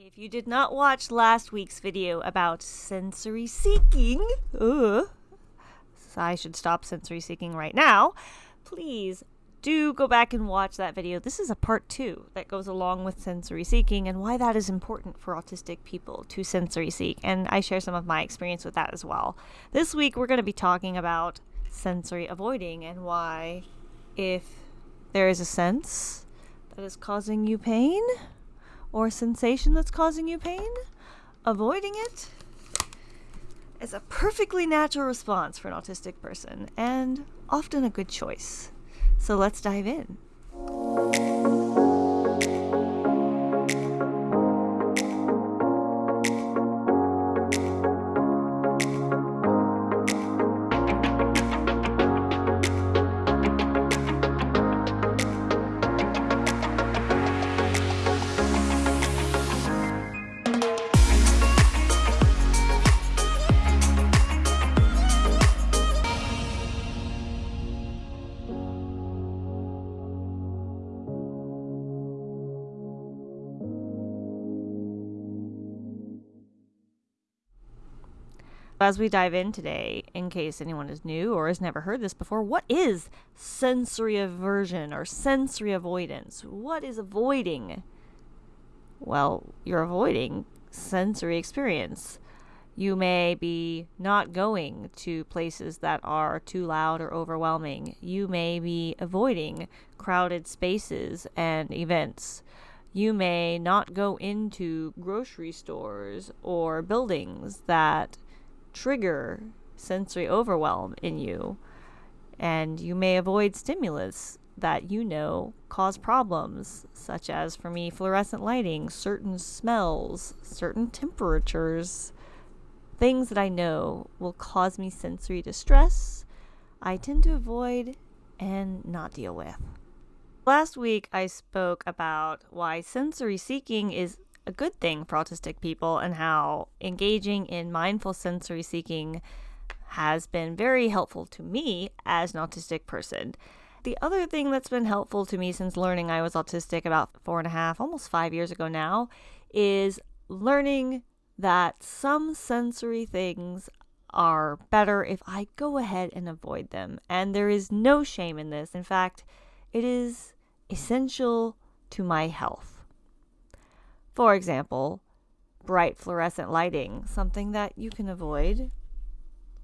If you did not watch last week's video about sensory seeking, uh, I should stop sensory seeking right now, please do go back and watch that video. This is a part two that goes along with sensory seeking and why that is important for autistic people to sensory seek. And I share some of my experience with that as well. This week, we're going to be talking about sensory avoiding and why, if there is a sense that is causing you pain, or sensation that's causing you pain, avoiding it is a perfectly natural response for an autistic person and often a good choice. So let's dive in. As we dive in today, in case anyone is new or has never heard this before, what is sensory aversion or sensory avoidance? What is avoiding? Well, you're avoiding sensory experience. You may be not going to places that are too loud or overwhelming. You may be avoiding crowded spaces and events. You may not go into grocery stores or buildings that trigger sensory overwhelm in you. And you may avoid stimulus that you know cause problems, such as for me, fluorescent lighting, certain smells, certain temperatures, things that I know will cause me sensory distress. I tend to avoid and not deal with. Last week, I spoke about why sensory seeking is a good thing for autistic people and how engaging in mindful sensory seeking has been very helpful to me as an autistic person. The other thing that's been helpful to me since learning I was autistic about four and a half, almost five years ago now, is learning that some sensory things are better if I go ahead and avoid them. And there is no shame in this. In fact, it is essential to my health. For example, bright fluorescent lighting, something that you can avoid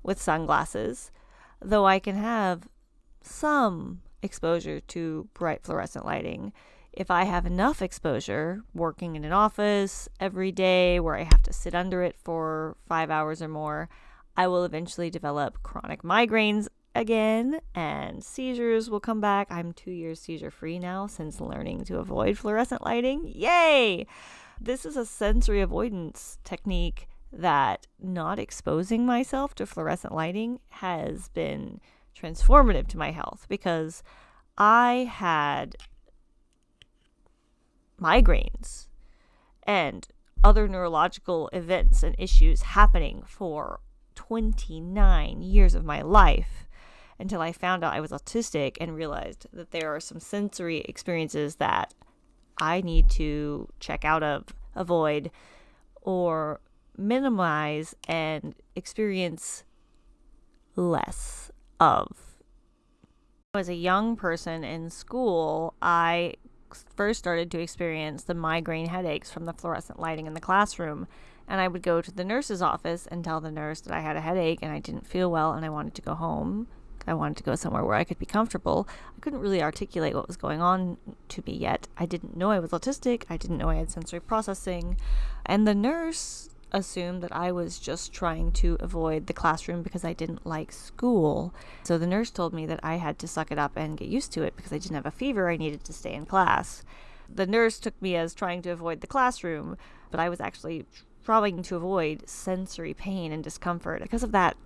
with sunglasses, though I can have some exposure to bright fluorescent lighting. If I have enough exposure working in an office every day where I have to sit under it for five hours or more, I will eventually develop chronic migraines again and seizures will come back. I'm two years seizure free now since learning to avoid fluorescent lighting. Yay! This is a sensory avoidance technique that not exposing myself to fluorescent lighting has been transformative to my health because I had migraines and other neurological events and issues happening for 29 years of my life until I found out I was autistic and realized that there are some sensory experiences that I need to check out of, avoid, or minimize and experience less of. As a young person in school, I first started to experience the migraine headaches from the fluorescent lighting in the classroom. And I would go to the nurse's office and tell the nurse that I had a headache and I didn't feel well and I wanted to go home. I wanted to go somewhere where I could be comfortable. I couldn't really articulate what was going on to me yet. I didn't know I was autistic. I didn't know I had sensory processing. And the nurse assumed that I was just trying to avoid the classroom because I didn't like school. So the nurse told me that I had to suck it up and get used to it because I didn't have a fever. I needed to stay in class. The nurse took me as trying to avoid the classroom, but I was actually trying to avoid sensory pain and discomfort. Because of that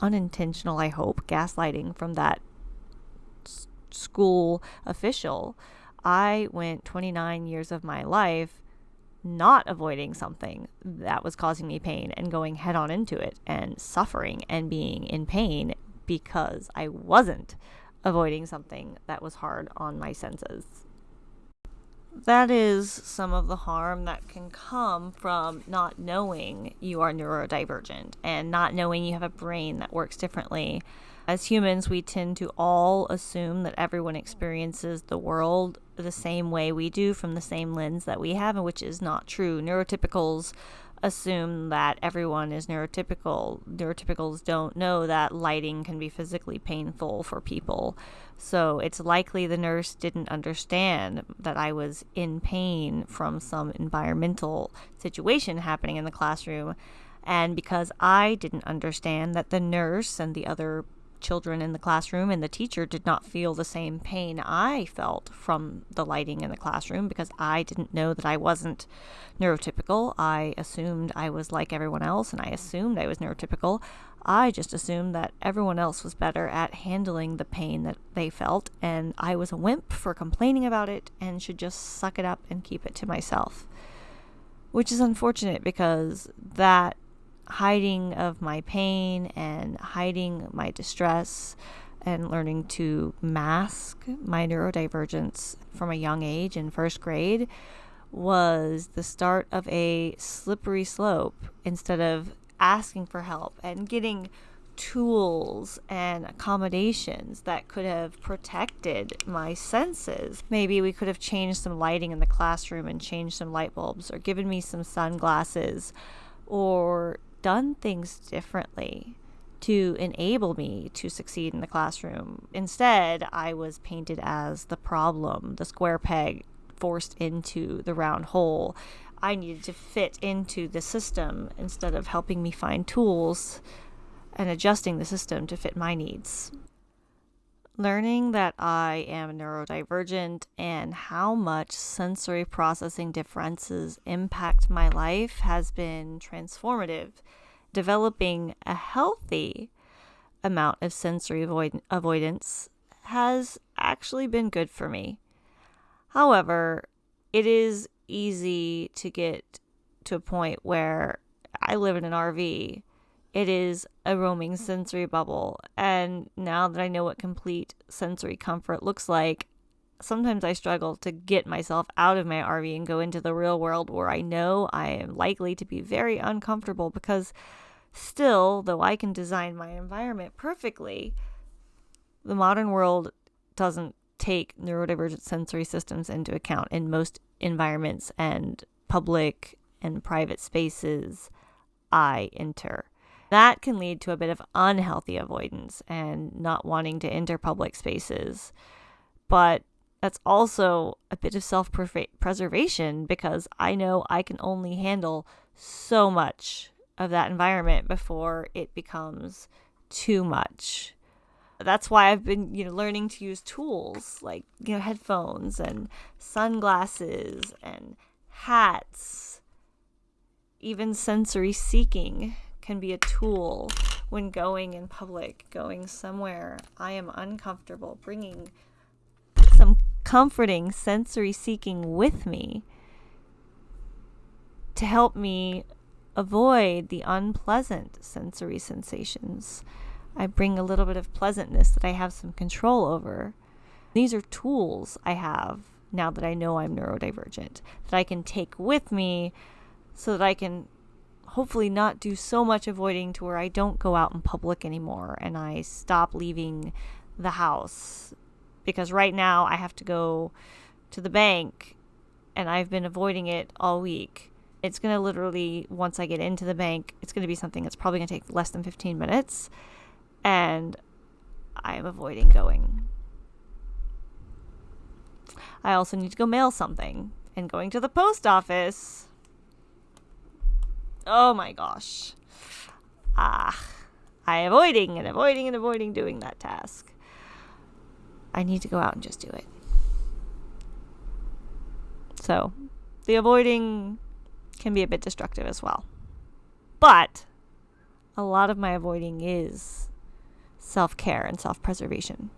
unintentional, I hope, gaslighting from that s- school official, I went 29 years of my life not avoiding something that was causing me pain and going head on into it and suffering and being in pain because I wasn't avoiding something that was hard on my senses. That is some of the harm that can come from not knowing you are neurodivergent and not knowing you have a brain that works differently. As humans, we tend to all assume that everyone experiences the world the same way we do from the same lens that we have, which is not true. Neurotypicals assume that everyone is neurotypical. Neurotypicals don't know that lighting can be physically painful for people. So it's likely the nurse didn't understand that I was in pain from some environmental situation happening in the classroom. And because I didn't understand that the nurse and the other children in the classroom and the teacher did not feel the same pain I felt from the lighting in the classroom because I didn't know that I wasn't neurotypical. I assumed I was like everyone else and I assumed I was neurotypical. I just assumed that everyone else was better at handling the pain that they felt and I was a wimp for complaining about it and should just suck it up and keep it to myself. Which is unfortunate because that hiding of my pain and hiding my distress and learning to mask my neurodivergence from a young age in first grade was the start of a slippery slope instead of asking for help and getting tools and accommodations that could have protected my senses. Maybe we could have changed some lighting in the classroom and changed some light bulbs or given me some sunglasses or done things differently to enable me to succeed in the classroom. Instead, I was painted as the problem, the square peg forced into the round hole. I needed to fit into the system instead of helping me find tools and adjusting the system to fit my needs. Learning that I am neurodivergent and how much sensory processing differences impact my life has been transformative. Developing a healthy amount of sensory avoid- avoidance has actually been good for me. However, it is easy to get to a point where I live in an RV it is a roaming sensory bubble. And now that I know what complete sensory comfort looks like, sometimes I struggle to get myself out of my RV and go into the real world where I know I am likely to be very uncomfortable because still, though I can design my environment perfectly, the modern world doesn't take neurodivergent sensory systems into account in most environments and public and private spaces I enter. That can lead to a bit of unhealthy avoidance and not wanting to enter public spaces. But that's also a bit of self preservation because I know I can only handle so much of that environment before it becomes too much. That's why I've been, you know, learning to use tools like, you know, headphones and sunglasses and hats, even sensory seeking can be a tool when going in public, going somewhere I am uncomfortable, bringing some comforting sensory seeking with me to help me avoid the unpleasant sensory sensations. I bring a little bit of pleasantness that I have some control over. These are tools I have now that I know I'm neurodivergent that I can take with me so that I can hopefully not do so much avoiding to where I don't go out in public anymore and I stop leaving the house. Because right now I have to go to the bank and I've been avoiding it all week. It's going to literally, once I get into the bank, it's going to be something that's probably going to take less than 15 minutes. And I am avoiding going. I also need to go mail something. And going to the post office Oh my gosh. Ah, I avoiding and avoiding and avoiding doing that task. I need to go out and just do it. So, the avoiding can be a bit destructive as well. But a lot of my avoiding is self care and self preservation.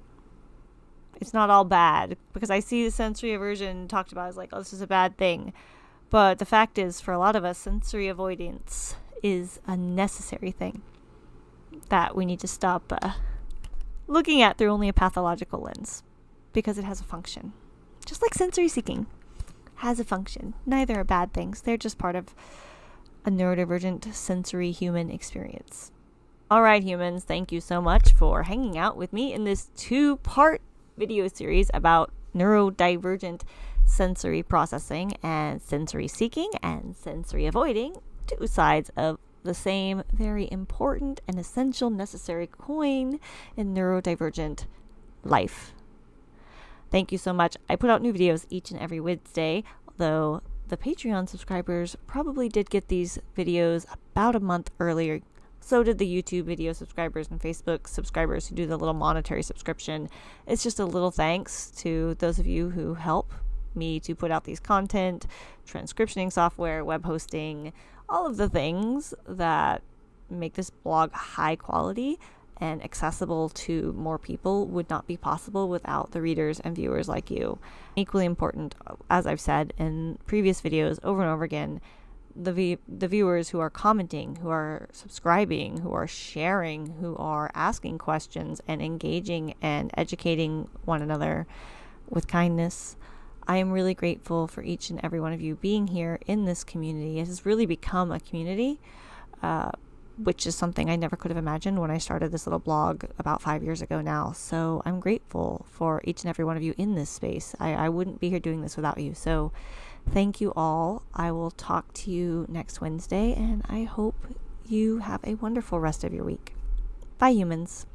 It's not all bad because I see the sensory aversion talked about as like, oh, this is a bad thing. But the fact is, for a lot of us, sensory avoidance is a necessary thing that we need to stop uh, looking at through only a pathological lens because it has a function. Just like sensory seeking has a function. Neither are bad things, they're just part of a neurodivergent sensory human experience. All right, humans, thank you so much for hanging out with me in this two part video series about neurodivergent sensory processing and sensory seeking and sensory avoiding, two sides of the same very important and essential necessary coin in neurodivergent life. Thank you so much. I put out new videos each and every Wednesday, though the Patreon subscribers probably did get these videos about a month earlier. So did the YouTube video subscribers and Facebook subscribers who do the little monetary subscription. It's just a little thanks to those of you who help me to put out these content, transcriptioning software, web hosting, all of the things that make this blog high quality and accessible to more people would not be possible without the readers and viewers like you. Equally important, as I've said in previous videos over and over again, the v- the viewers who are commenting, who are subscribing, who are sharing, who are asking questions and engaging and educating one another with kindness. I am really grateful for each and every one of you being here in this community. It has really become a community. Uh, which is something I never could have imagined when I started this little blog about five years ago now. So I'm grateful for each and every one of you in this space. I, I wouldn't be here doing this without you. So thank you all. I will talk to you next Wednesday, and I hope you have a wonderful rest of your week. Bye, humans.